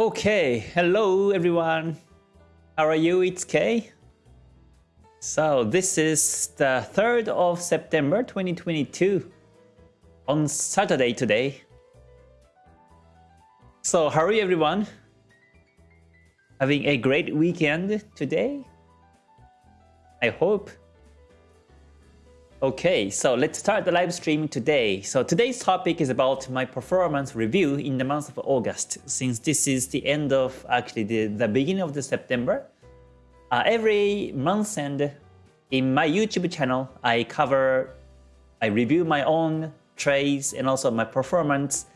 Okay, hello everyone. How are you? It's Kay. So this is the 3rd of September 2022 on Saturday today. So you everyone? Having a great weekend today? I hope. Okay, so let's start the live stream today. So today's topic is about my performance review in the month of August. Since this is the end of actually the, the beginning of the September, uh, every month and in my YouTube channel, I cover, I review my own trades and also my performance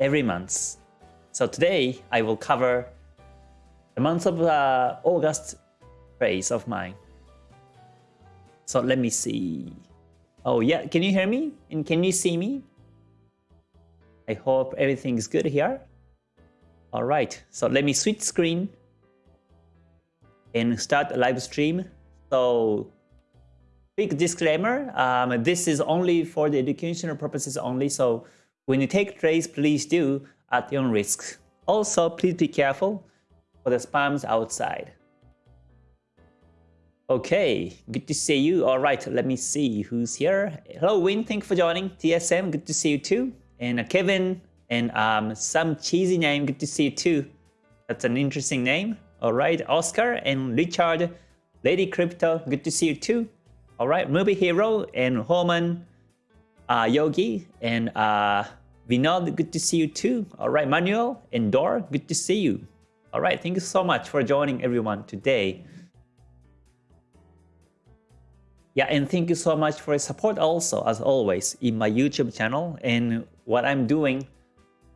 every month. So today I will cover the month of uh, August trades of mine. So let me see. Oh yeah, can you hear me? And can you see me? I hope everything is good here. All right, so let me switch screen and start a live stream. So big disclaimer, um, this is only for the educational purposes only. So when you take trades, please do at your own risk. Also, please be careful for the spams outside. Okay, good to see you. All right, let me see who's here. Hello, Win. Thank you for joining. TSM, good to see you too. And uh, Kevin and um, some cheesy name, good to see you too. That's an interesting name. All right, Oscar and Richard, Lady Crypto, good to see you too. All right, Movie Hero and Homan, uh, Yogi and uh, Vinod, good to see you too. All right, Manuel and Dor, good to see you. All right, thank you so much for joining everyone today. Yeah, and thank you so much for your support also, as always, in my YouTube channel and what I'm doing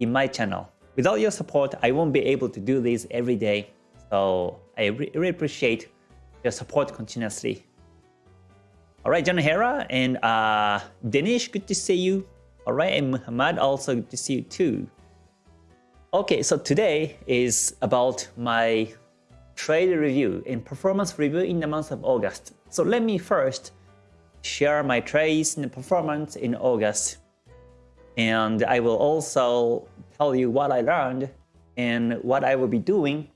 in my channel. Without your support, I won't be able to do this every day. So I really appreciate your support continuously. All right, John Hera and uh, Danish, good to see you. All right, and Muhammad, also good to see you too. Okay, so today is about my trade review and performance review in the month of August. So let me first share my trades and performance in August. And I will also tell you what I learned and what I will be doing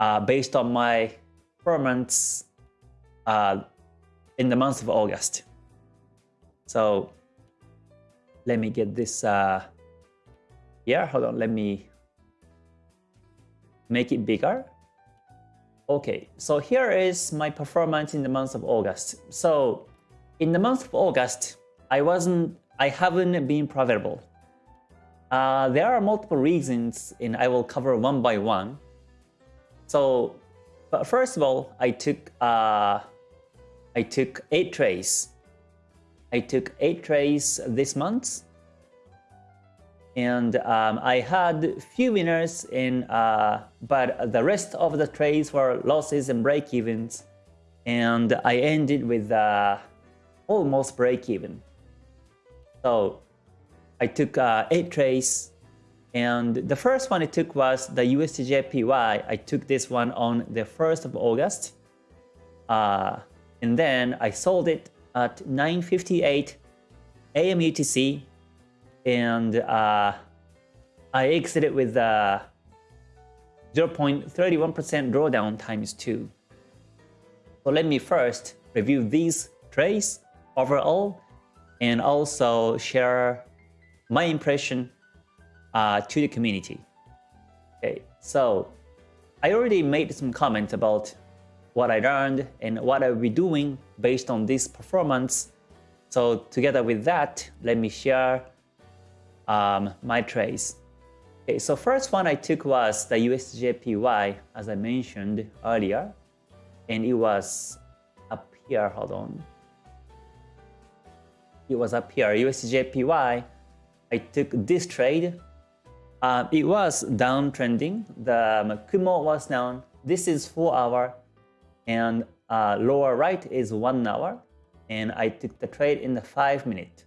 uh, based on my performance uh, in the month of August. So let me get this uh, here. Hold on, let me make it bigger. Okay, so here is my performance in the month of August. So in the month of August, I wasn't, I haven't been profitable. Uh, there are multiple reasons and I will cover one by one. So, but first of all, I took, uh, I took eight trades. I took eight trades this month and um, I had few winners in, uh, but the rest of the trades were losses and break-evens, and I ended with uh, almost break-even. So I took uh, eight trades, and the first one I took was the USDJPY. I took this one on the 1st of August, uh, and then I sold it at 9:58 AM UTC and uh, I exited with 0.31% drawdown times 2. So let me first review these trades overall and also share my impression uh, to the community. Okay, so I already made some comments about what I learned and what I'll be doing based on this performance. So together with that, let me share um, my trades. Okay, so first one I took was the USJPY, as I mentioned earlier, and it was up here, hold on. It was up here, USJPY, I took this trade. Uh, it was downtrending. The um, Kumo was down. This is 4 hour and uh, lower right is 1 hour. And I took the trade in the 5 minute.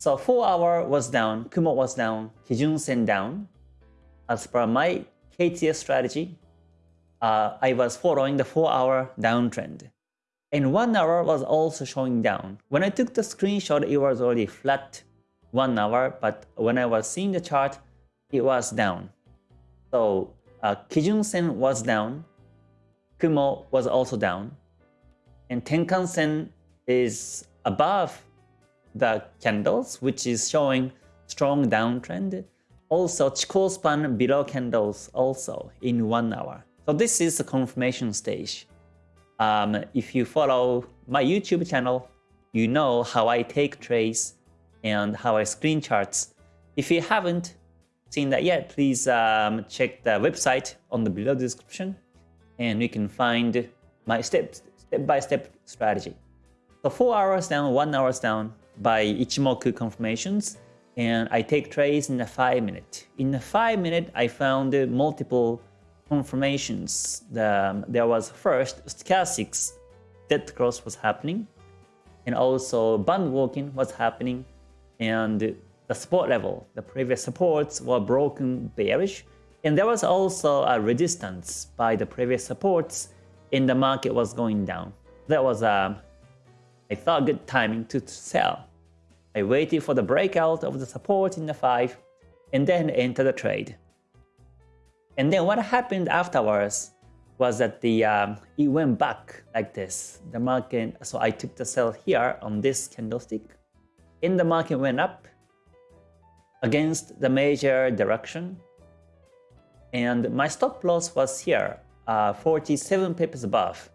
So 4 hour was down, Kumo was down, Kijun Sen down. As per my KTS strategy, uh, I was following the 4 hour downtrend. And 1 hour was also showing down. When I took the screenshot, it was already flat 1 hour, but when I was seeing the chart, it was down. So uh, Kijun Sen was down, Kumo was also down, and Tenkan Sen is above the candles, which is showing strong downtrend. Also, Chikou span below candles also in one hour. So this is the confirmation stage. Um, if you follow my YouTube channel, you know how I take trades and how I screen charts. If you haven't seen that yet, please um, check the website on the below description and you can find my step-by-step -step strategy. So 4 hours down, 1 hours down by Ichimoku confirmations and I take trades in a 5 minute. In a 5 minute, I found multiple confirmations. The, there was first stochastics dead cross was happening and also band walking was happening and the support level, the previous supports were broken bearish and there was also a resistance by the previous supports and the market was going down. That was, um, I thought, good timing to sell. I waited for the breakout of the support in the 5 and then entered the trade. And then what happened afterwards was that the um, it went back like this. The market, so I took the sell here on this candlestick. And the market went up against the major direction. And my stop loss was here uh, 47 pips above.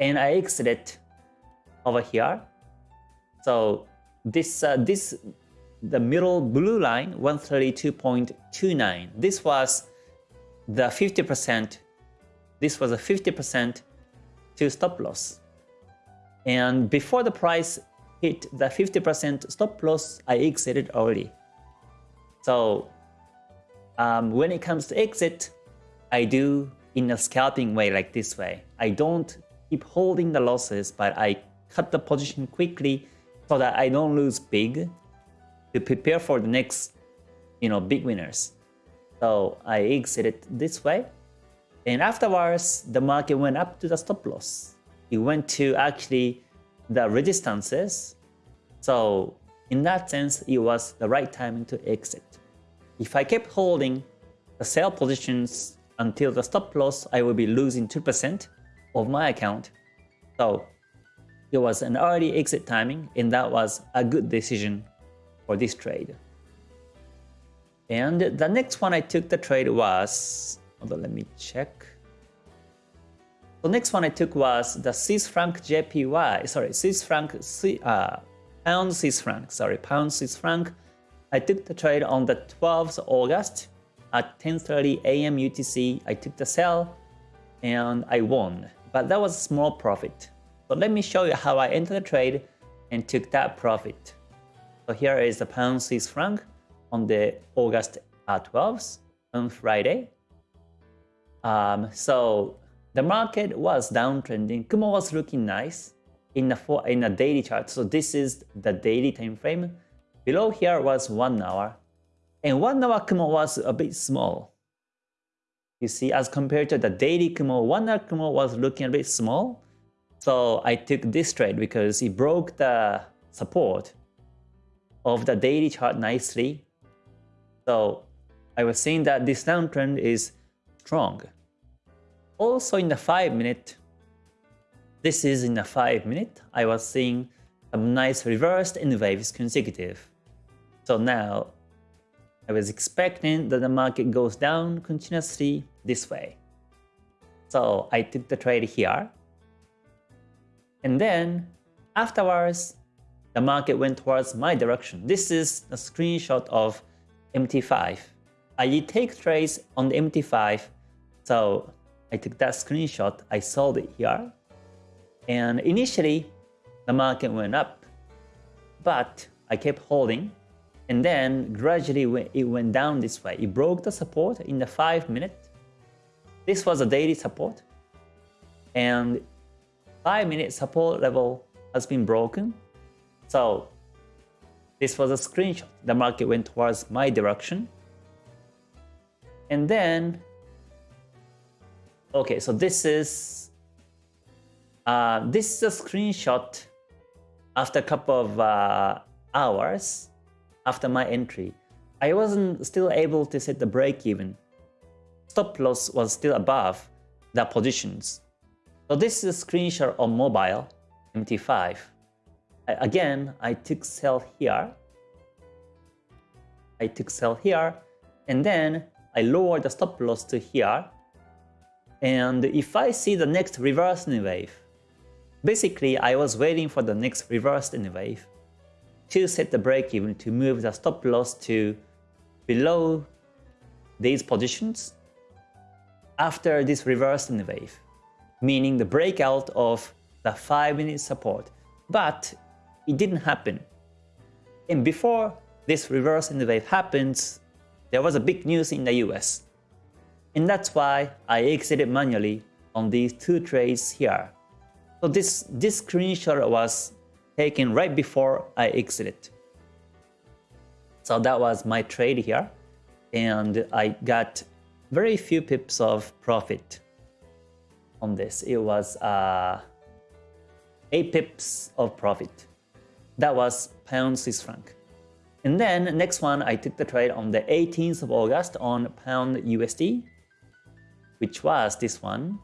And I exited over here. So this, uh, this, the middle blue line, 132.29. This was the 50%, this was a 50% to stop loss. And before the price hit the 50% stop loss, I exited already. So um, when it comes to exit, I do in a scalping way like this way. I don't keep holding the losses, but I cut the position quickly so that I don't lose big to prepare for the next, you know, big winners. So I exited this way. And afterwards, the market went up to the stop loss. It went to actually the resistances. So in that sense, it was the right timing to exit. If I kept holding the sell positions until the stop loss, I will be losing 2% of my account. So it was an early exit timing and that was a good decision for this trade. And the next one I took the trade was, let me check. The next one I took was the Swiss franc JPY, sorry, Swiss franc, uh, pound Swiss franc, sorry, pound Swiss franc. I took the trade on the 12th August at 10.30 a.m. UTC, I took the sell and I won. But that was a small profit. So let me show you how I entered the trade and took that profit. So here is the pound Swiss franc on the August 12th on Friday. Um, so the market was downtrending. Kumo was looking nice in a, four, in a daily chart. So this is the daily time frame. Below here was one hour and one hour Kumo was a bit small. You see, as compared to the daily Kumo, one hour Kumo was looking a bit small. So I took this trade because it broke the support of the daily chart nicely. So I was seeing that this downtrend is strong. Also in the 5 minute, this is in the 5 minute, I was seeing some nice reversed and waves consecutive. So now I was expecting that the market goes down continuously this way. So I took the trade here. And then afterwards, the market went towards my direction. This is a screenshot of MT5. I take trades on the MT5. So I took that screenshot, I sold it here. And initially, the market went up. But I kept holding and then gradually it went down this way. It broke the support in the 5 minute. This was a daily support. And 5 minute support level has been broken. So this was a screenshot. The market went towards my direction. And then, okay, so this is, uh, this is a screenshot after a couple of uh, hours after my entry. I wasn't still able to set the break even. stop loss was still above the positions. So this is a screenshot on mobile MT5. Again, I took sell here. I took sell here and then I lowered the stop loss to here. And if I see the next reverse in wave, basically I was waiting for the next reverse in wave to set the break even to move the stop loss to below these positions after this reverse in wave, meaning the breakout of the 5 minute support. But it didn't happen. And before this reverse in the wave happens, there was a big news in the US. And that's why I exited manually on these two trades here. So this, this screenshot was taken right before I exited. So that was my trade here. And I got very few pips of profit on this. It was uh, 8 pips of profit. That was pound Swiss franc. And then next one, I took the trade on the 18th of August on pound USD, which was this one.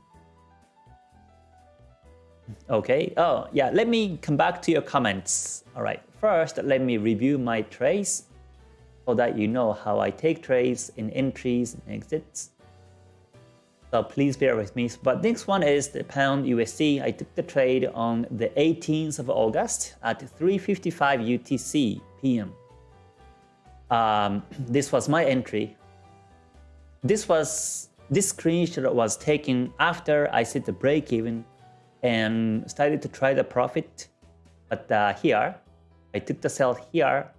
Okay, oh yeah, let me come back to your comments. All right, first let me review my trades so that you know how I take trades in entries and exits. So please bear with me. But next one is the pound USD. I took the trade on the 18th of August at 3.55 UTC PM. Um, this was my entry. This was this screenshot was taken after I set the break even and started to try the profit. But uh, here, I took the sell here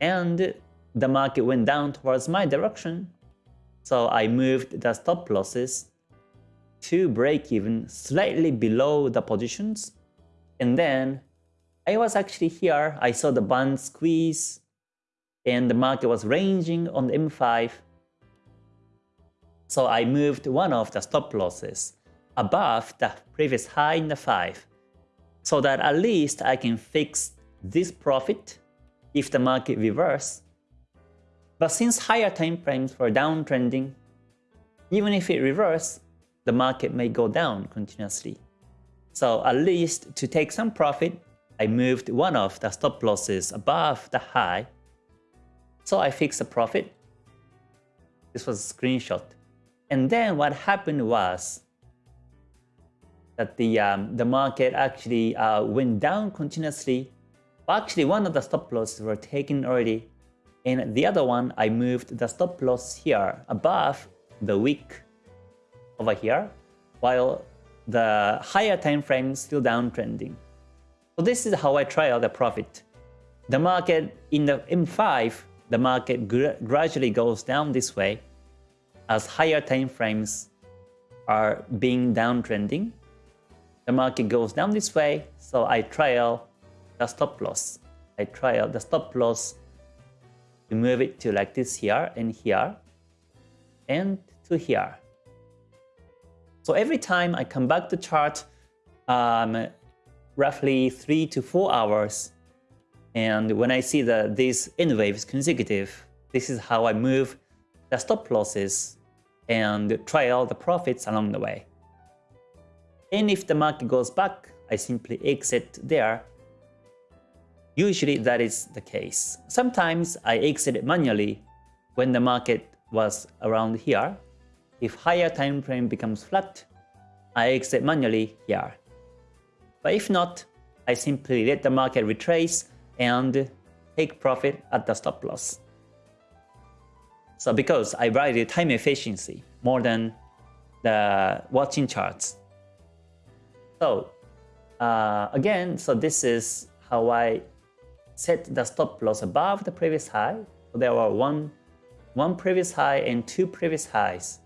and the market went down towards my direction. So I moved the stop losses to break even slightly below the positions. And then I was actually here. I saw the band squeeze and the market was ranging on the M5. So I moved one of the stop losses above the previous high in the 5 so that at least I can fix this profit if the market reverse but since higher time frames were downtrending, even if it reverse, the market may go down continuously. So at least to take some profit, I moved one of the stop losses above the high. So I fixed the profit. This was a screenshot. And then what happened was that the, um, the market actually uh, went down continuously. Actually, one of the stop losses were taken already and the other one, I moved the stop loss here above the wick over here, while the higher time frame is still downtrending. So this is how I trial the profit. The market in the M5, the market gr gradually goes down this way as higher time frames are being downtrending. The market goes down this way, so I trial the stop loss. I trial the stop loss we move it to like this here and here and to here. So every time I come back to chart um, roughly 3 to 4 hours and when I see that these N waves consecutive, this is how I move the stop losses and try out the profits along the way. And if the market goes back, I simply exit there Usually that is the case. Sometimes I exit manually when the market was around here. If higher time frame becomes flat, I exit manually here. But if not, I simply let the market retrace and take profit at the stop loss. So because I value time efficiency more than the watching charts. So uh, again, so this is how I set the stop loss above the previous high. So there were one, one previous high and two previous highs.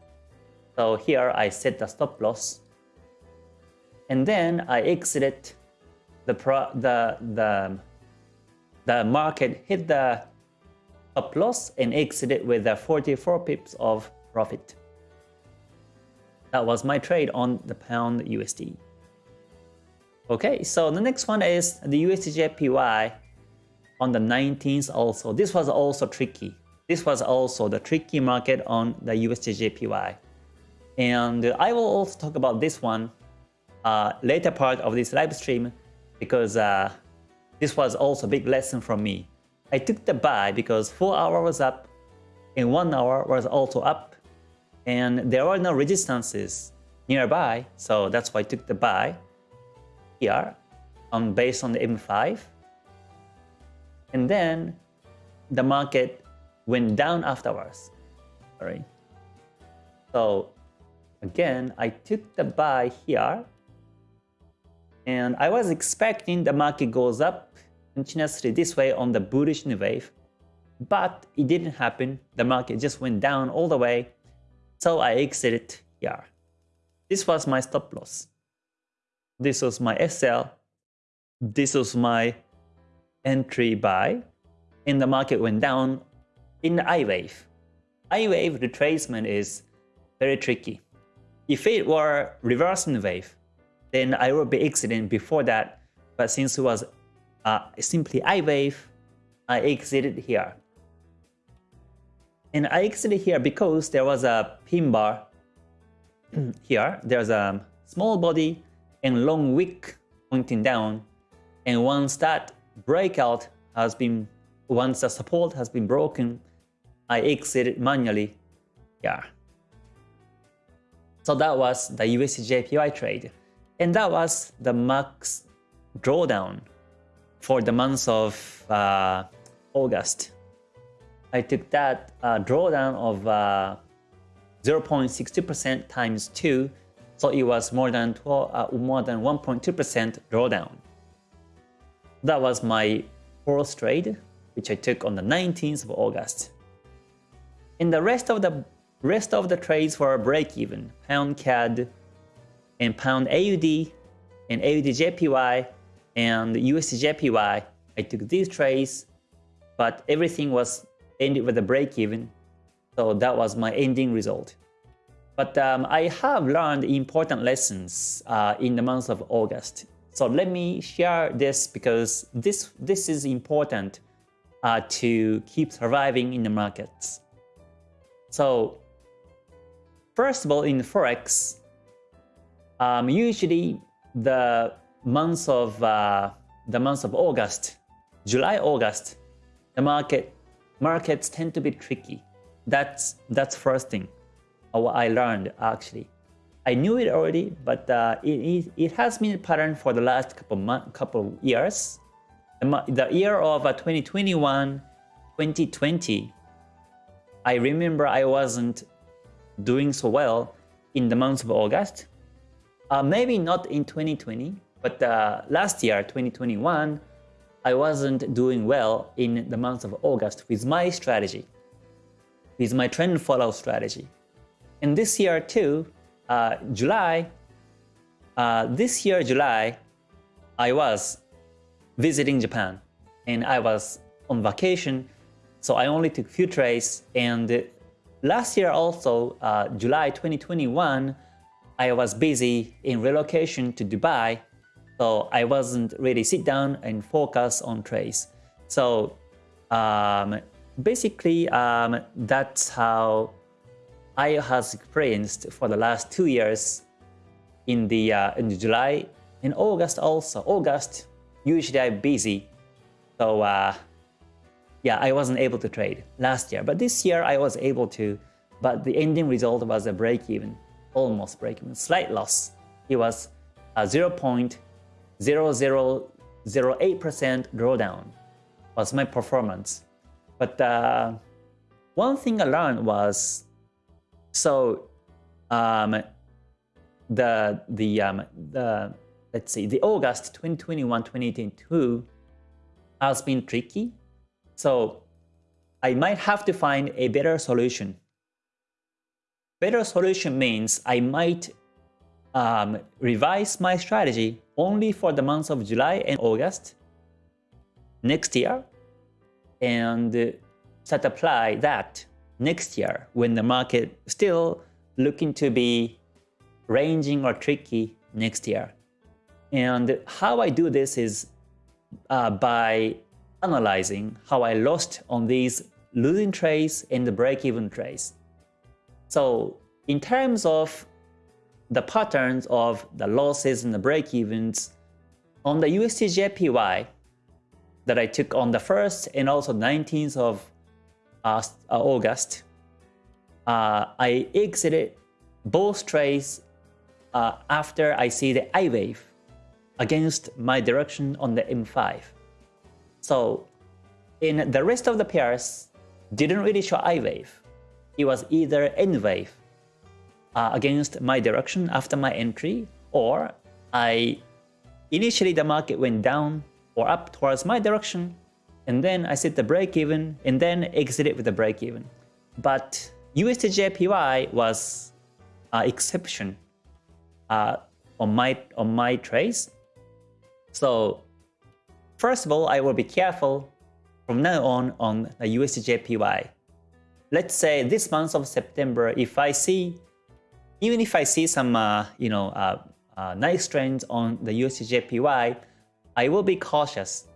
So here I set the stop loss. And then I exited the, pro, the, the, the market hit the stop loss and exited with the 44 pips of profit. That was my trade on the pound USD. Okay, so the next one is the USDJPY on the 19th also. This was also tricky. This was also the tricky market on the USDJPY. And I will also talk about this one uh, later part of this live stream because uh, this was also a big lesson from me. I took the buy because 4 hour was up and 1 hour was also up and there were no resistances nearby so that's why I took the buy here on based on the M5 and then the market went down afterwards. Sorry. So again, I took the buy here and I was expecting the market goes up continuously this way on the bullish wave, but it didn't happen. The market just went down all the way. So I exited here. This was my stop loss. This was my SL. This was my entry buy. And the market went down in the I wave. I wave retracement is very tricky. If it were reversing wave, then I would be exiting before that. But since it was uh, simply I wave, I exited here. And I exited here because there was a pin bar here. There's a small body and long wick pointing down. And once that breakout has been, once the support has been broken, I exited manually Yeah. So that was the USDJPY trade. And that was the max drawdown for the month of uh, August. I took that uh, drawdown of 0.60% uh, times 2, so it was more than 12, uh, more than 1.2% drawdown. That was my fourth trade, which I took on the 19th of August. And the rest of the rest of the trades were break even, pound CAD, and pound AUD and AUD JPY and USD JPY. I took these trades, but everything was ended with a break even. So that was my ending result. But um, I have learned important lessons uh, in the month of August. So let me share this because this, this is important uh, to keep surviving in the markets. So first of all, in Forex, um, usually the months of uh, the months of August, July, August, the market markets tend to be tricky. That's that's first thing. What I learned actually. I knew it already, but uh, it, it, it, has been a pattern for the last couple month, couple years. The, the year of uh, 2021, 2020, I remember I wasn't doing so well in the month of August. Uh, maybe not in 2020, but uh, last year, 2021, I wasn't doing well in the month of August with my strategy, with my trend follow strategy. And this year too, uh, July, uh, this year July, I was visiting Japan and I was on vacation, so I only took few trades. And last year also, uh, July 2021, I was busy in relocation to Dubai, so I wasn't really sit down and focus on trades. So um, basically, um, that's how I has experienced for the last two years in the uh, in July in August also. August usually I'm busy, so uh, yeah, I wasn't able to trade last year. But this year I was able to. But the ending result was a break even almost break even, slight loss. It was a 0.0008% drawdown was my performance. But uh, one thing I learned was, so um, the the um, the let's see, the August 2021 2022 has been tricky. So I might have to find a better solution Better solution means I might um, revise my strategy only for the months of July and August next year and start apply that next year when the market still looking to be ranging or tricky next year. And how I do this is uh, by analyzing how I lost on these losing trades and the break-even trades. So in terms of the patterns of the losses and the break-evens on the USDJPY that I took on the 1st and also 19th of uh, uh, August, uh, I exited both trades uh, after I see the I wave against my direction on the M5. So in the rest of the pairs, didn't really show I wave. It was either N wave uh, against my direction after my entry, or I initially the market went down or up towards my direction, and then I set the break even and then exited with the break even. But USDJPY was an exception uh, on my on my trades. So first of all, I will be careful from now on on the USDJPY. Let's say this month of September, if I see even if I see some uh, you know uh, uh, nice trends on the USDJPY, I will be cautious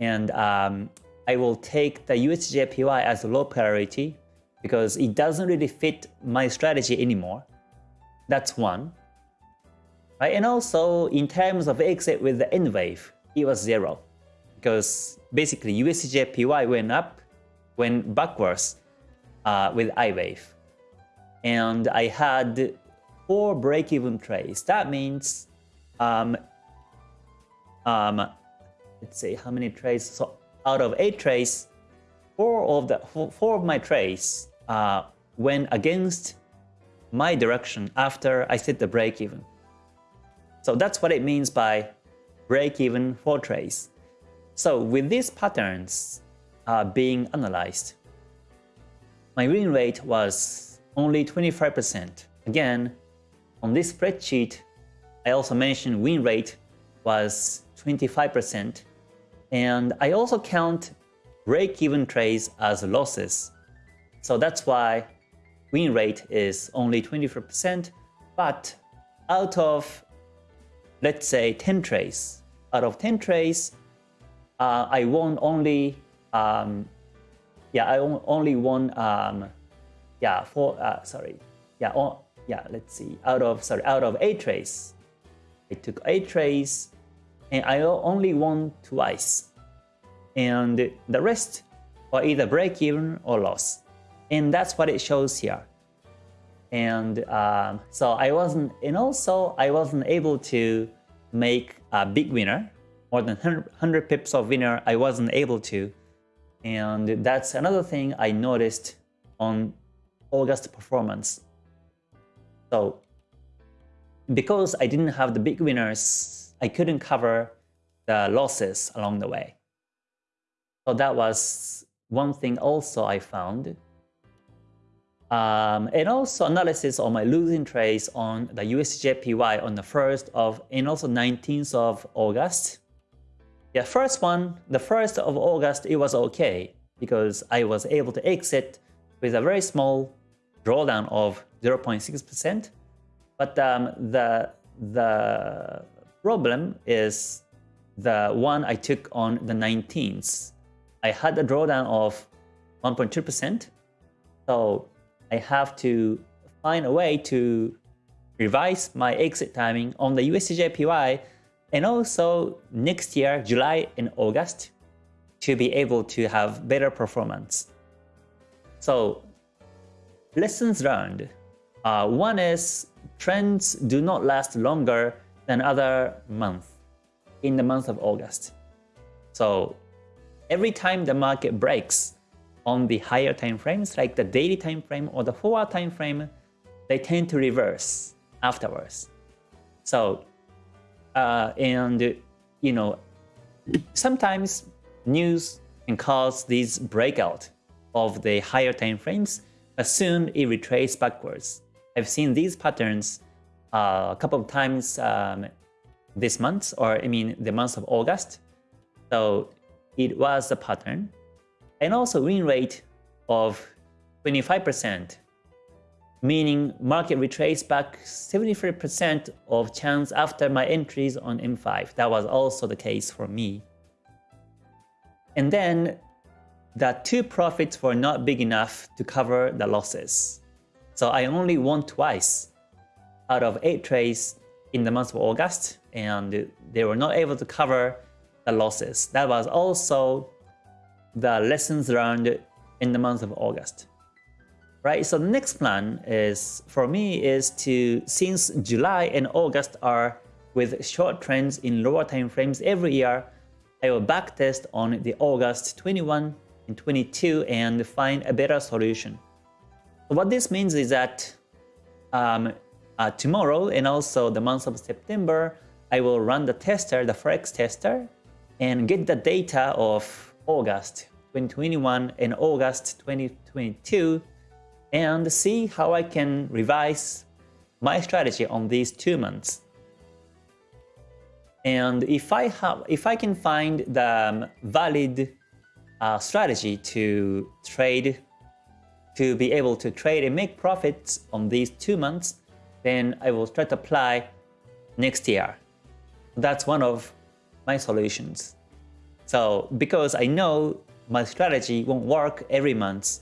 and um, I will take the USDJPY as low priority because it doesn't really fit my strategy anymore. That's one. Right? And also in terms of exit with the N wave, it was zero because basically USDJPY went up, went backwards uh, with I wave and I had four break-even trades. That means, um, um, let's see how many trades. So out of eight trades, four of the four of my trades uh, went against my direction after I set the break-even. So that's what it means by break-even for trades. So with these patterns uh, being analyzed, my win rate was only 25%. Again, on this spreadsheet, I also mentioned win rate was 25%, and I also count break-even trades as losses. So that's why win rate is only 24%, but out of, let's say, 10 trades, out of 10 trades, uh, I won only, um, yeah, I only won um, yeah, four, uh, sorry, yeah, yeah, let's see, out of, sorry, out of eight trades, I took eight trades and I only won twice. And the rest were either break even or loss. And that's what it shows here. And um, so I wasn't, and also I wasn't able to make a big winner, more than 100, 100 pips of winner, I wasn't able to. And that's another thing I noticed on August performance. So because I didn't have the big winners, I couldn't cover the losses along the way. So that was one thing also I found. Um, and also analysis on my losing trades on the USDJPY on the 1st of and also 19th of August. Yeah, first one, the 1st of August, it was okay because I was able to exit with a very small drawdown of 0.6%. But um, the, the problem is the one I took on the 19th. I had a drawdown of 1.2%. So I have to find a way to revise my exit timing on the USDJPY and also next year, July and August, to be able to have better performance. So lessons learned. Uh, one is trends do not last longer than other month in the month of August. So every time the market breaks on the higher time frames, like the daily time frame or the 4-hour time frame, they tend to reverse afterwards. So, uh, and you know, sometimes news can cause these breakout of the higher time frames, but soon it retraces backwards. I've seen these patterns uh, a couple of times um, this month, or I mean the month of August. So it was a pattern. And also win rate of 25%, meaning market retraced back 73% of chance after my entries on M5. That was also the case for me. And then the two profits were not big enough to cover the losses. So I only won twice out of 8 trades in the month of August and they were not able to cover the losses. That was also the lessons learned in the month of August. Right, so the next plan is for me is to since July and August are with short trends in lower time frames every year, I will backtest on the August 21 and 22 and find a better solution. So what this means is that um, uh, tomorrow and also the month of September, I will run the tester, the Forex tester, and get the data of August 2021 and August 2022 and see how I can revise my strategy on these two months. And if I have, if I can find the um, valid uh, strategy to trade, to be able to trade and make profits on these two months, then I will try to apply next year. That's one of my solutions. So because I know my strategy won't work every month,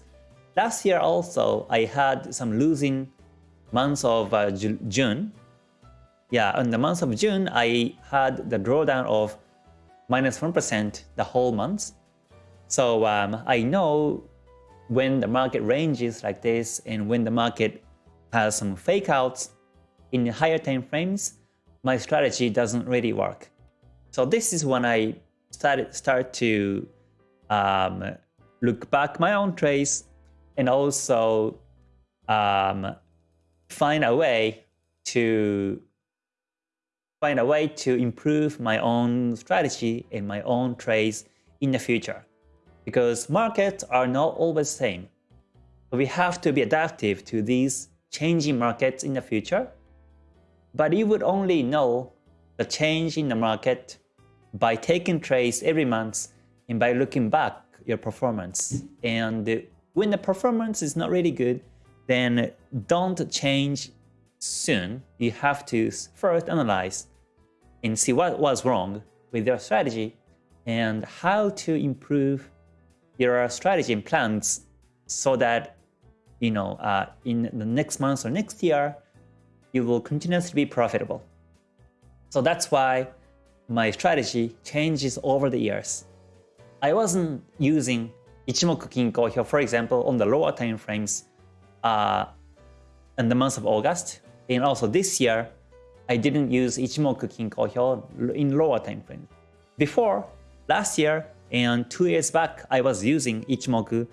last year also I had some losing months of uh, June. Yeah, in the month of June, I had the drawdown of minus 1 the whole month. So um, I know when the market ranges like this and when the market has some fake outs in higher time frames, my strategy doesn't really work. So this is when I started start to um, look back my own trades and also um, find a way to find a way to improve my own strategy and my own trades in the future. Because markets are not always the same. We have to be adaptive to these changing markets in the future but you would only know the change in the market by taking trades every month and by looking back your performance. And when the performance is not really good, then don't change soon. You have to first analyze and see what was wrong with your strategy and how to improve your strategy and plans so that you know uh, in the next month or next year you will continuously be profitable. So that's why my strategy changes over the years. I wasn't using Ichimoku Kinko Hyo, for example, on the lower time frames uh, in the month of August. And also this year, I didn't use Ichimoku Kinko Hyo in lower time frames. Before, last year and two years back, I was using Ichimoku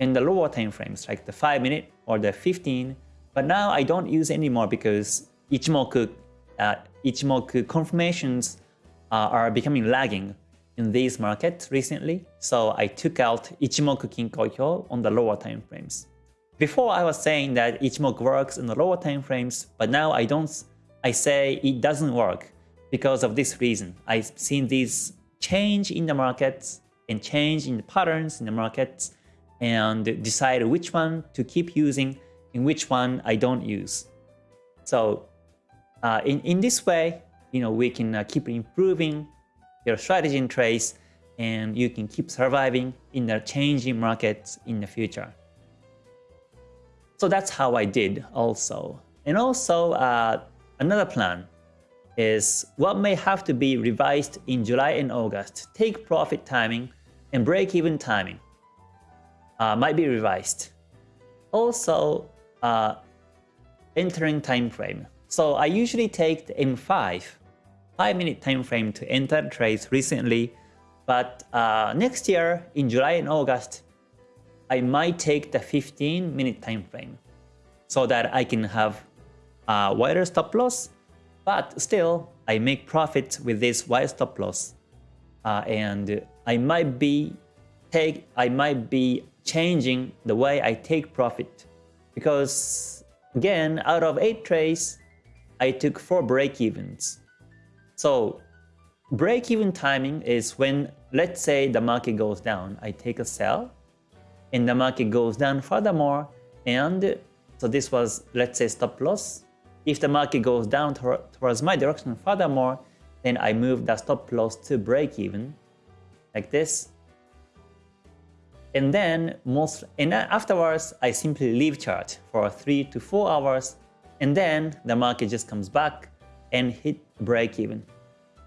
in the lower time frames, like the 5 minute or the 15 but now I don't use anymore because Ichimoku, uh, Ichimoku confirmations uh, are becoming lagging in these markets recently. So I took out Ichimoku Kinko Hyo on the lower time frames. Before I was saying that Ichimoku works in the lower time frames, but now I don't. I say it doesn't work because of this reason. I've seen these change in the markets and change in the patterns in the markets and decide which one to keep using in which one I don't use. So uh, in, in this way, you know, we can uh, keep improving your strategy and trades and you can keep surviving in the changing markets in the future. So that's how I did also. And also uh, another plan is what may have to be revised in July and August. Take profit timing and break-even timing uh, might be revised. Also, uh, entering time frame. So I usually take the M5, 5 minute time frame to enter trades recently, but uh, next year in July and August, I might take the 15 minute time frame so that I can have a wider stop loss, but still I make profit with this wide stop loss. Uh, and I might be take I might be changing the way I take profit because again, out of 8 trades, I took 4 break-evens. So break-even timing is when, let's say the market goes down, I take a sell, and the market goes down furthermore, and so this was, let's say, stop loss. If the market goes down towards my direction furthermore, then I move the stop loss to break even, like this. And then most and afterwards I simply leave chart for 3 to 4 hours and then the market just comes back and hit break even.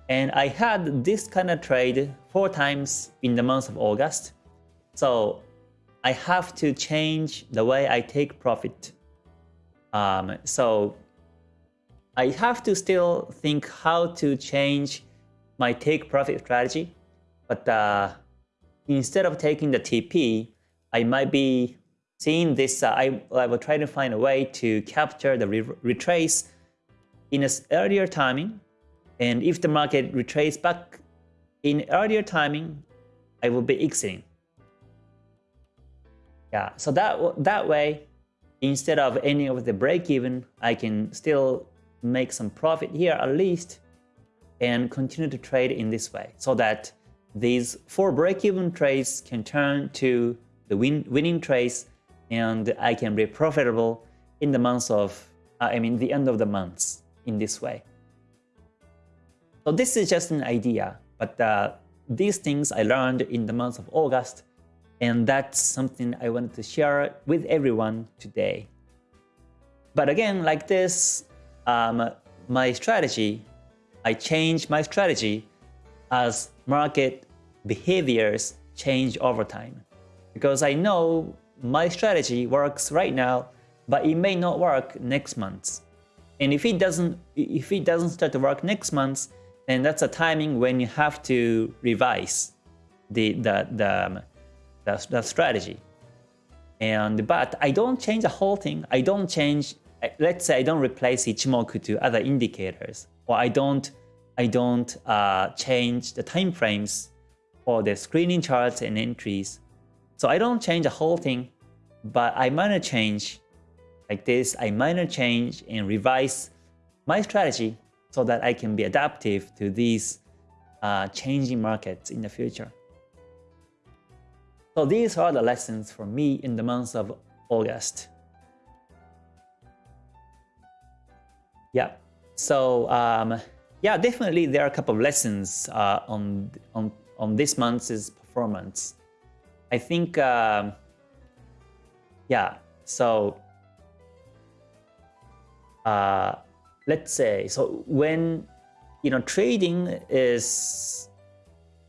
And I had this kind of trade four times in the month of August. So I have to change the way I take profit. Um, so I have to still think how to change my take profit strategy. But uh, instead of taking the TP, I might be seeing this. Uh, I, I will try to find a way to capture the re retrace in an earlier timing. And if the market retraces back in earlier timing, I will be exiting. Yeah, so that that way, instead of ending of the break even, I can still make some profit here at least and continue to trade in this way so that these four break-even trades can turn to the win winning trades and I can be profitable in the months of, uh, I mean the end of the months in this way. So this is just an idea, but uh, these things I learned in the month of August and that's something I wanted to share with everyone today. But again, like this, um, my strategy, I change my strategy as market behaviors change over time. Because I know my strategy works right now, but it may not work next month. And if it doesn't if it doesn't start to work next month, then that's a timing when you have to revise the the the the, the strategy. And but I don't change the whole thing. I don't change. Let's say I don't replace Ichimoku to other indicators, or I don't I don't uh, change the time frames for the screening charts and entries. So I don't change the whole thing, but I minor change like this. I minor change and revise my strategy so that I can be adaptive to these uh, changing markets in the future. So these are the lessons for me in the month of August. Yeah, so um, yeah, definitely there are a couple of lessons uh, on, on, on this month's performance. I think, uh, yeah, so uh, let's say, so when, you know, trading is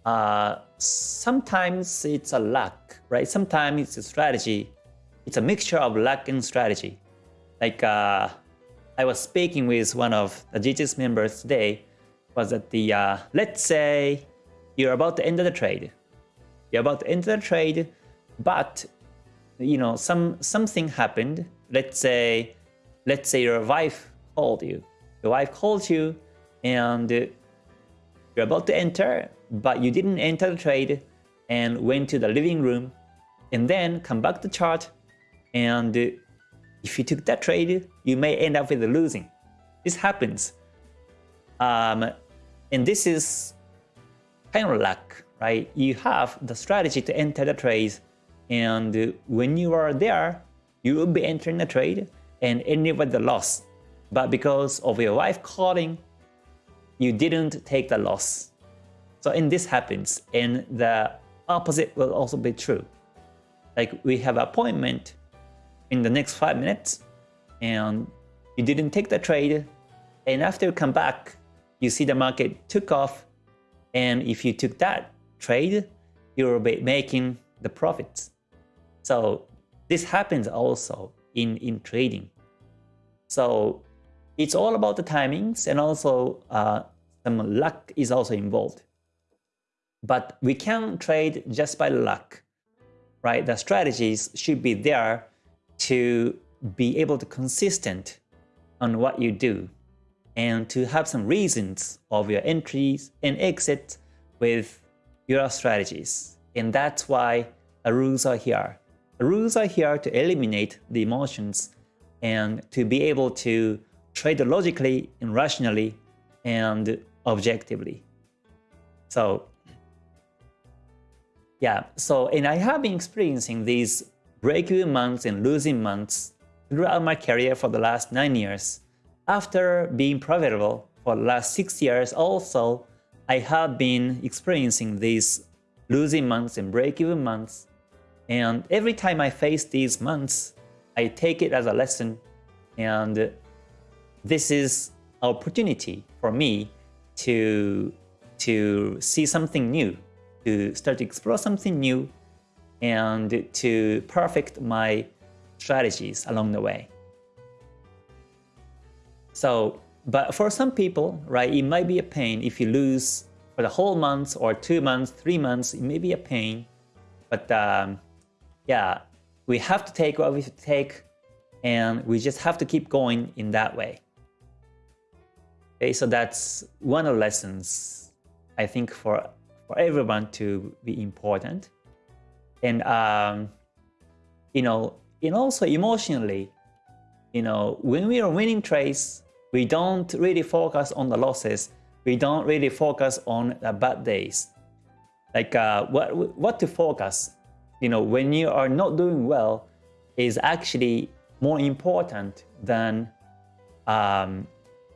uh, sometimes it's a luck, right? Sometimes it's a strategy. It's a mixture of luck and strategy. Like uh, I was speaking with one of the GTS members today, was that the, uh, let's say you're about to enter the trade. You're about to enter the trade, but you know, some something happened. Let's say, let's say your wife called you. Your wife called you and you're about to enter, but you didn't enter the trade and went to the living room and then come back to chart and if you took that trade, you may end up with losing. This happens. Um, and this is kind of luck, right? You have the strategy to enter the trade and when you are there, you will be entering the trade and ending with the loss. But because of your wife calling, you didn't take the loss. So and this happens and the opposite will also be true. Like we have appointment in the next 5 minutes and you didn't take the trade and after you come back you see the market took off and if you took that trade you will be making the profits. So this happens also in, in trading. So it's all about the timings and also uh, some luck is also involved. But we can trade just by luck, right? The strategies should be there to be able to consistent on what you do and to have some reasons of your entries and exits with your strategies. And that's why the rules are here. The rules are here to eliminate the emotions and to be able to trade logically and rationally and objectively. So yeah, so and I have been experiencing these break-even months and losing months throughout my career for the last 9 years. After being profitable for the last 6 years also, I have been experiencing these losing months and break-even months. And every time I face these months, I take it as a lesson and this is opportunity for me to, to see something new, to start to explore something new and to perfect my strategies along the way. So, but for some people, right, it might be a pain if you lose for the whole month or two months, three months, it may be a pain. But um, yeah, we have to take what we to take and we just have to keep going in that way. Okay, so that's one of the lessons I think for, for everyone to be important. And, um, you know, and also emotionally, you know, when we are winning trades, we don't really focus on the losses. We don't really focus on the bad days. Like uh, what, what to focus, you know, when you are not doing well is actually more important than um,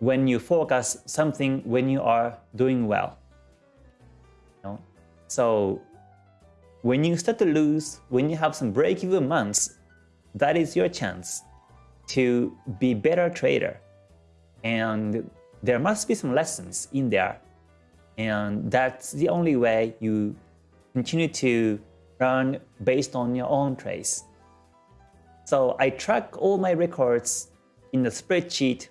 when you focus something when you are doing well. You know? So when you start to lose, when you have some break-even months, that is your chance to be better trader. And there must be some lessons in there. And that's the only way you continue to learn based on your own trades. So I track all my records in the spreadsheet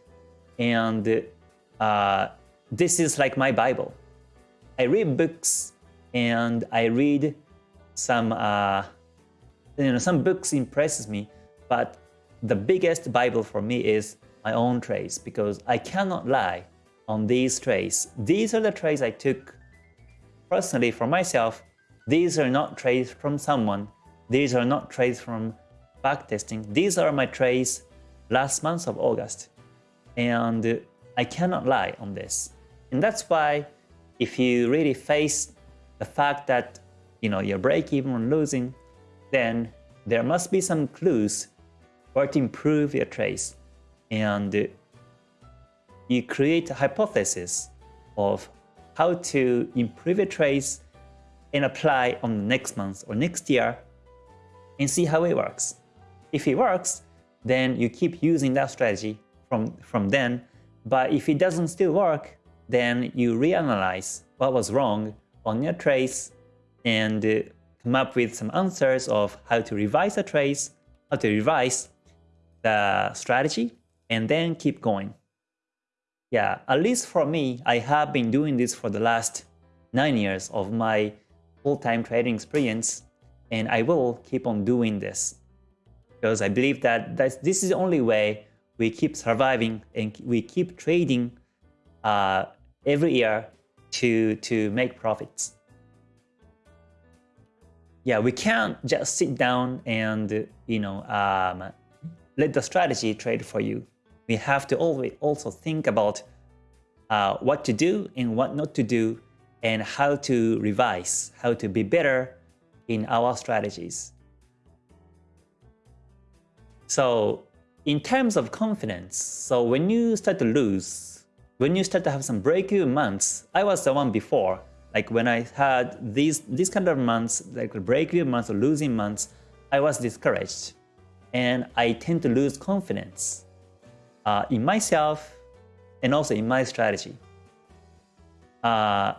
and uh, this is like my Bible. I read books and I read some, uh, you know, some books impresses me, but the biggest Bible for me is my own trades because I cannot lie on these trades. These are the trades I took personally for myself. These are not trades from someone. These are not trades from backtesting. These are my trades last month of August and I cannot lie on this. And that's why if you really face the fact that you know you're break even or losing, then there must be some clues where to improve your trades. And you create a hypothesis of how to improve a trace and apply on the next month or next year and see how it works. If it works, then you keep using that strategy from, from then. But if it doesn't still work, then you reanalyze what was wrong on your trace and uh, come up with some answers of how to revise the trace, how to revise the strategy, and then keep going. Yeah, at least for me, I have been doing this for the last 9 years of my full-time trading experience, and I will keep on doing this. Because I believe that this is the only way we keep surviving and we keep trading uh, every year to, to make profits. Yeah, we can't just sit down and you know um, let the strategy trade for you. We have to always also think about uh, what to do and what not to do and how to revise, how to be better in our strategies. So in terms of confidence, so when you start to lose, when you start to have some break-even months, I was the one before. Like when I had these these kind of months, like break-even months or losing months, I was discouraged, and I tend to lose confidence uh, in myself and also in my strategy. Uh,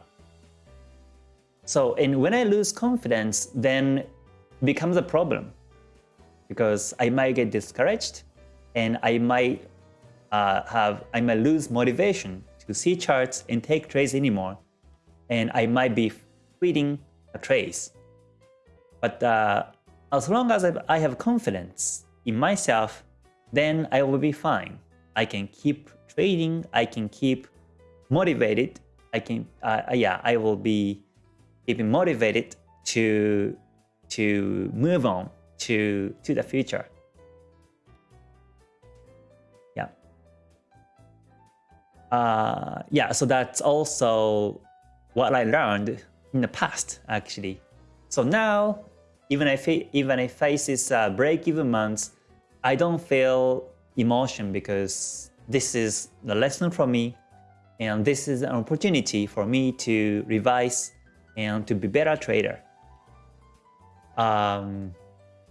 so, and when I lose confidence, then becomes a problem because I might get discouraged and I might uh, have I might lose motivation to see charts and take trades anymore, and I might be quitting a trades. But uh, as long as I have confidence in myself, then I will be fine. I can keep trading. I can keep motivated. I can uh, yeah I will be keeping motivated to to move on to to the future. Yeah. Uh, yeah, so that's also what I learned in the past, actually. So now, even if it, even if faces uh, break-even months, I don't feel emotion because this is the lesson for me, and this is an opportunity for me to revise and to be better trader. Um,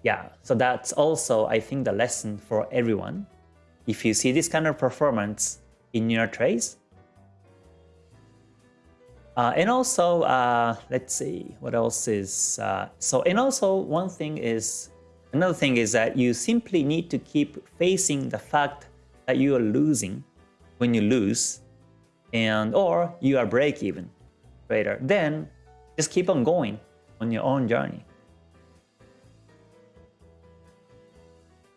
yeah, so that's also, I think, the lesson for everyone. If you see this kind of performance in your trades, uh, and also, uh, let's see, what else is, uh, so, and also one thing is, another thing is that you simply need to keep facing the fact that you are losing when you lose, and or you are break even trader. Then just keep on going on your own journey.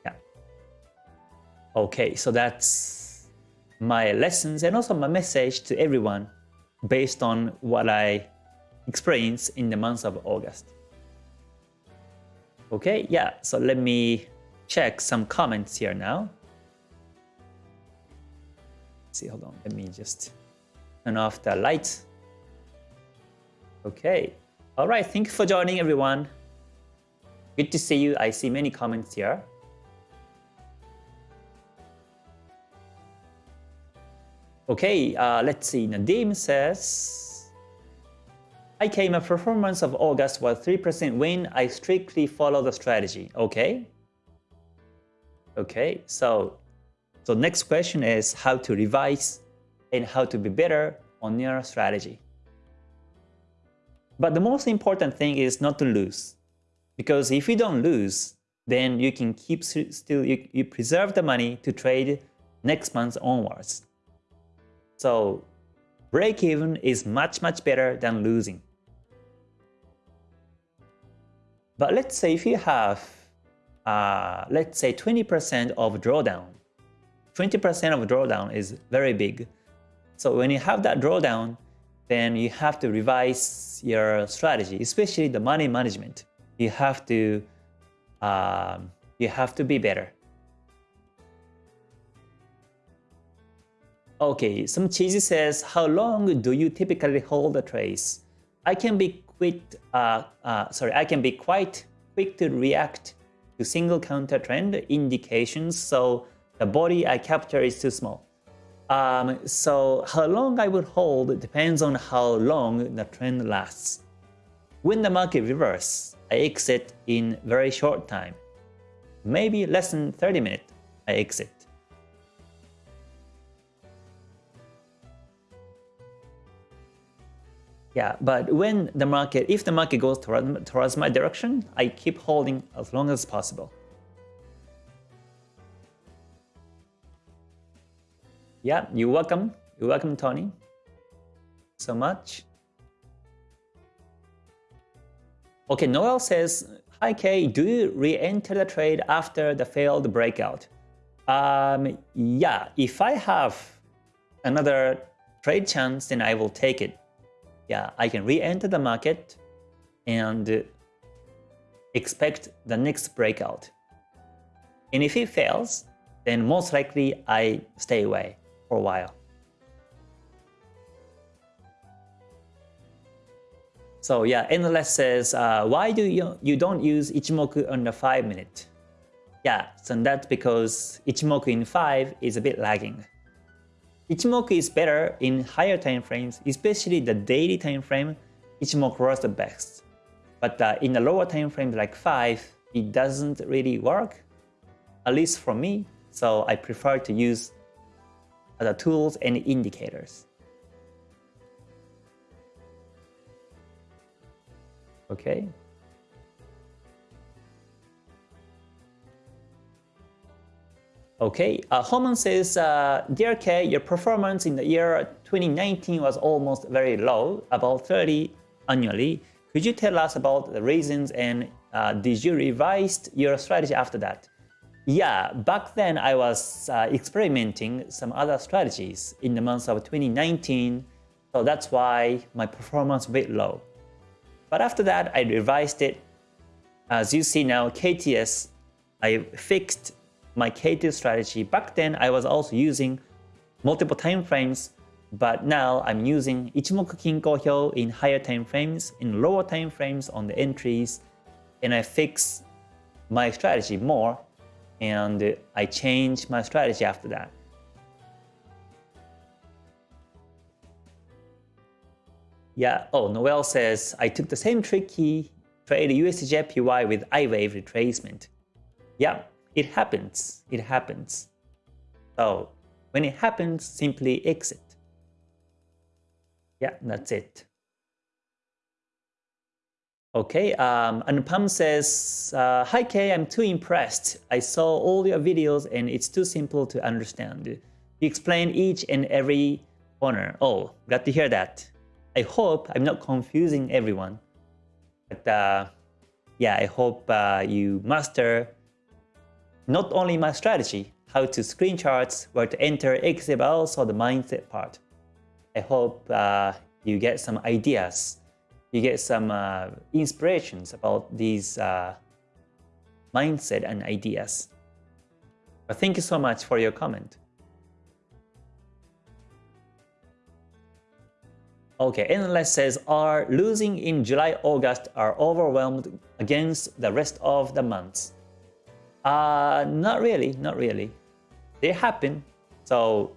Yeah. Okay, so that's my lessons and also my message to everyone based on what I experienced in the month of August. Okay, yeah, so let me check some comments here now. Let's see, hold on, let me just turn off the lights. Okay, all right, thank you for joining everyone. Good to see you. I see many comments here. Okay, uh, let's see. Nadim says, I came a performance of August was 3% win. I strictly follow the strategy. Okay. Okay, so, so next question is how to revise and how to be better on your strategy. But the most important thing is not to lose. Because if you don't lose, then you can keep still, you, you preserve the money to trade next month onwards. So break even is much, much better than losing. But let's say if you have, uh, let's say 20% of drawdown, 20% of drawdown is very big. So when you have that drawdown, then you have to revise your strategy, especially the money management. You have to, um, you have to be better. Okay, some cheesy says, how long do you typically hold the trace? I can be quick, uh, uh, sorry, I can be quite quick to react to single counter trend indications, so the body I capture is too small. Um, so how long I would hold depends on how long the trend lasts. When the market reverse, I exit in very short time. Maybe less than 30 minutes, I exit. Yeah, but when the market, if the market goes toward, towards my direction, I keep holding as long as possible. Yeah, you're welcome. You're welcome, Tony. So much. Okay, Noel says, Hi Kay, do you re-enter the trade after the failed breakout? Um, yeah, if I have another trade chance, then I will take it yeah, I can re-enter the market and expect the next breakout. And if it fails, then most likely I stay away for a while. So yeah, Endless says, uh, why do you, you don't use Ichimoku on the 5 minute? Yeah, so that's because Ichimoku in 5 is a bit lagging. Ichimoku is better in higher time frames, especially the daily time frame, Ichimoku was the best. But uh, in the lower time frame like 5, it doesn't really work, at least for me, so I prefer to use other tools and indicators. Okay, Okay, uh, Homan says, uh, Dear K, your performance in the year 2019 was almost very low, about 30 annually. Could you tell us about the reasons and uh, did you revise your strategy after that? Yeah, back then I was uh, experimenting some other strategies in the month of 2019, so that's why my performance was a bit low. But after that, I revised it. As you see now, KTS, I fixed my K2 strategy. Back then, I was also using multiple time frames, but now I'm using Ichimoku Kinko Hyo in higher time frames, in lower time frames on the entries, and I fix my strategy more, and I change my strategy after that. Yeah, oh, Noel says, I took the same tricky trade USDJPY with I wave retracement. Yeah, it happens. It happens. So when it happens, simply exit. Yeah, that's it. Okay, um, and Pam says, uh, Hi Kay, I'm too impressed. I saw all your videos and it's too simple to understand. You explain each and every corner. Oh, glad to hear that. I hope I'm not confusing everyone. But uh, yeah, I hope uh, you master not only my strategy, how to screen charts, where to enter, exit, but also the mindset part. I hope uh, you get some ideas you get some uh, inspirations about these uh, mindset and ideas. But thank you so much for your comment. Okay, Endless says, are losing in July, August are overwhelmed against the rest of the months? Uh, not really, not really. They happen, so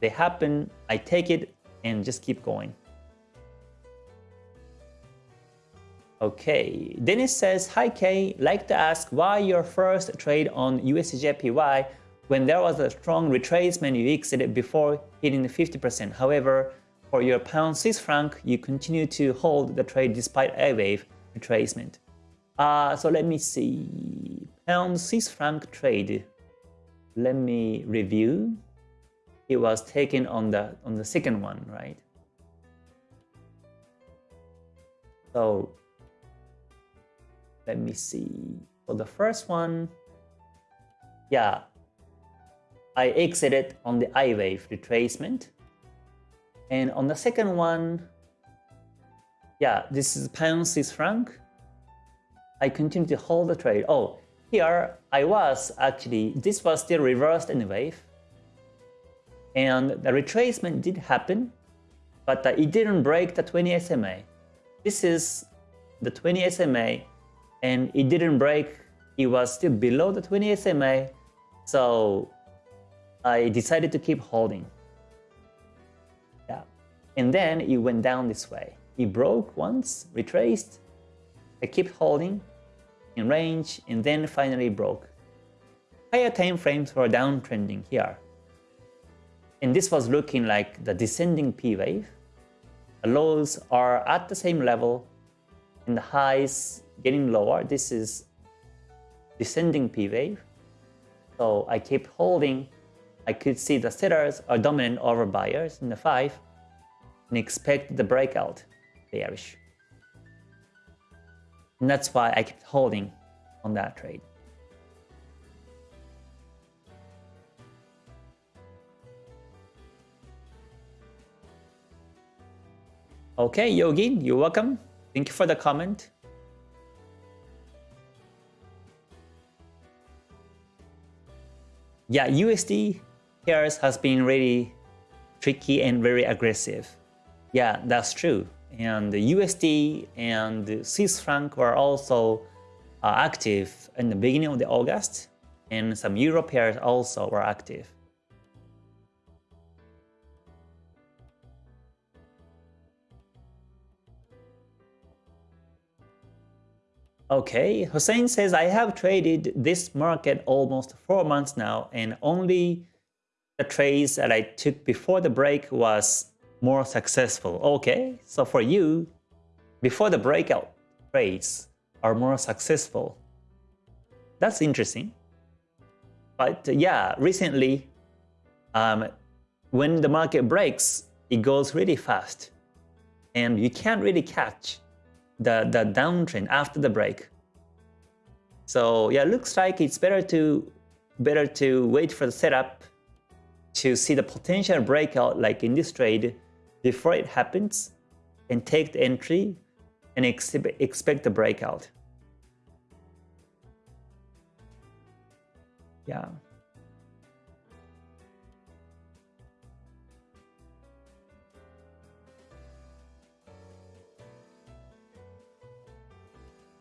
they happen, I take it and just keep going. Okay, Dennis says, Hi Kay, like to ask why your first trade on USDJPY when there was a strong retracement you exited before hitting the 50%. However, for your pound Swiss franc, you continue to hold the trade despite a wave retracement. Uh, so let me see, pound Swiss franc trade. Let me review. It was taken on the on the second one, right? So let me see. For the first one, yeah, I exited on the I wave retracement. And on the second one, yeah, this is pound Swiss franc. I continue to hold the trade. Oh, here I was actually, this was still reversed in the wave. And the retracement did happen, but it didn't break the 20 SMA. This is the 20 SMA and it didn't break. It was still below the 20 SMA, so I decided to keep holding. Yeah, and then it went down this way. It broke once, retraced. I kept holding in range, and then finally broke. Higher time frames were downtrending here. And this was looking like the descending P wave. The lows are at the same level, and the highs getting lower. This is descending P wave. So I keep holding. I could see the sellers are dominant over buyers in the 5 and expect the breakout bearish. And that's why I kept holding on that trade. Okay, Yogi, you're welcome. Thank you for the comment. yeah, USD pairs has been really tricky and very aggressive. Yeah, that's true. And the USD and Swiss franc were also uh, active in the beginning of the August, and some Euro pairs also were active. Okay, Hussein says, I have traded this market almost four months now and only the trades that I took before the break was more successful. Okay, so for you, before the breakout trades are more successful. That's interesting. But yeah, recently, um, when the market breaks, it goes really fast and you can't really catch the, the downtrend after the break. So yeah, looks like it's better to better to wait for the setup to see the potential breakout like in this trade before it happens and take the entry and expect the breakout. Yeah.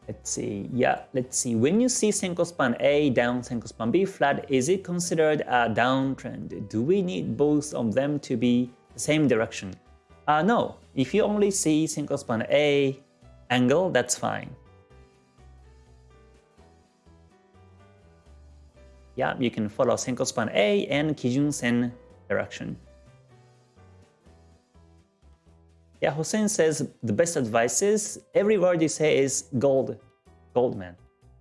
Let's see. Yeah, let's see. When you see Senko span A down, Senko span B flat, is it considered a downtrend? Do we need both of them to be the same direction? Uh, no, if you only see Senko span A angle, that's fine. Yeah, you can follow Senko span A and Kijun Sen direction. Yeah, Hossein says the best advice is every word you say is gold, Goldman.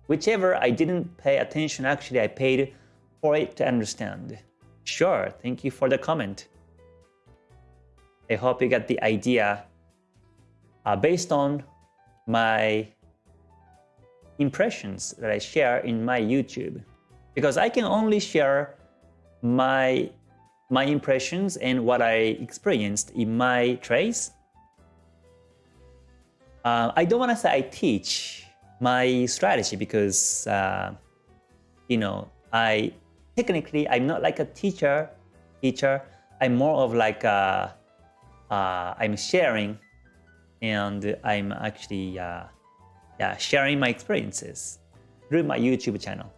Whichever I didn't pay attention, actually I paid for it to understand. Sure, thank you for the comment. I hope you get the idea uh, based on my impressions that I share in my YouTube. Because I can only share my, my impressions and what I experienced in my trades. Uh, I don't want to say I teach my strategy because, uh, you know, I technically, I'm not like a teacher, teacher. I'm more of like a, uh, I'm sharing and I'm actually uh, yeah, sharing my experiences through my YouTube channel.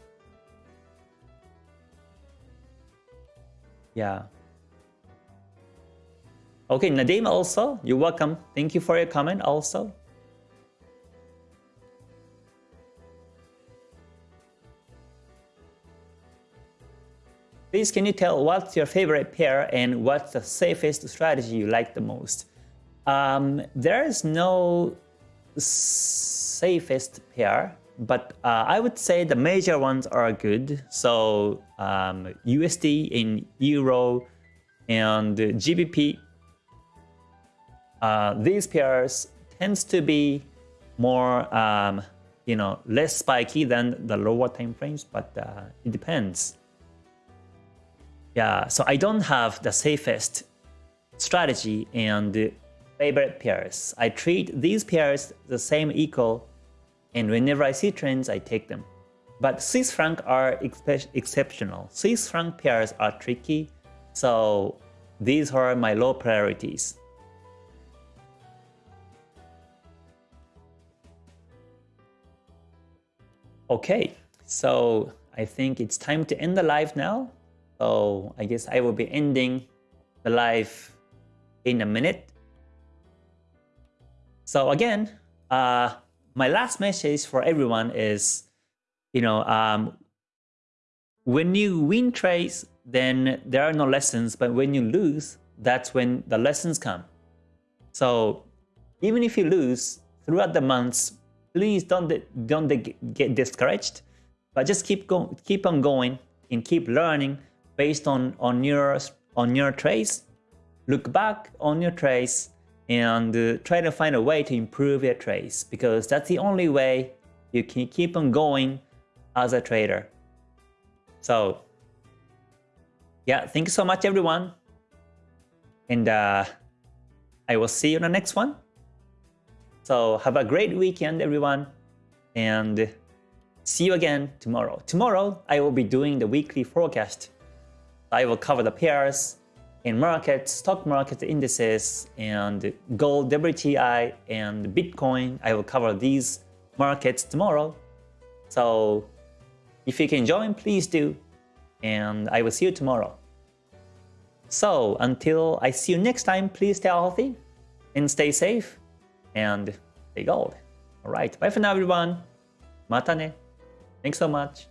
Yeah. Okay, Nadim also, you're welcome. Thank you for your comment also. Please can you tell what's your favorite pair and what's the safest strategy you like the most? Um, there is no safest pair, but uh, I would say the major ones are good. So um, USD in Euro and GBP, uh, these pairs tends to be more, um, you know, less spiky than the lower time frames, but uh, it depends. Yeah, so I don't have the safest strategy and favorite pairs. I treat these pairs the same equal and whenever I see trends, I take them. But Swiss franc are exceptional. Swiss franc pairs are tricky, so these are my low priorities. Okay, so I think it's time to end the live now. So I guess I will be ending the live in a minute. So again, uh, my last message for everyone is, you know, um, when you win trades, then there are no lessons, but when you lose, that's when the lessons come. So even if you lose throughout the months, please don't don't get discouraged, but just keep going, keep on going, and keep learning based on on your on your trades. Look back on your trades and uh, try to find a way to improve your trades because that's the only way you can keep on going as a trader. So yeah, thank you so much everyone. And uh, I will see you in the next one. So have a great weekend everyone and see you again tomorrow. Tomorrow I will be doing the weekly forecast. I will cover the pairs, in markets, stock market indices, and gold, WTI, and Bitcoin. I will cover these markets tomorrow. So if you can join, please do. And I will see you tomorrow. So until I see you next time, please stay healthy and stay safe and stay gold. Alright, bye for now everyone. Mata ne. Thanks so much.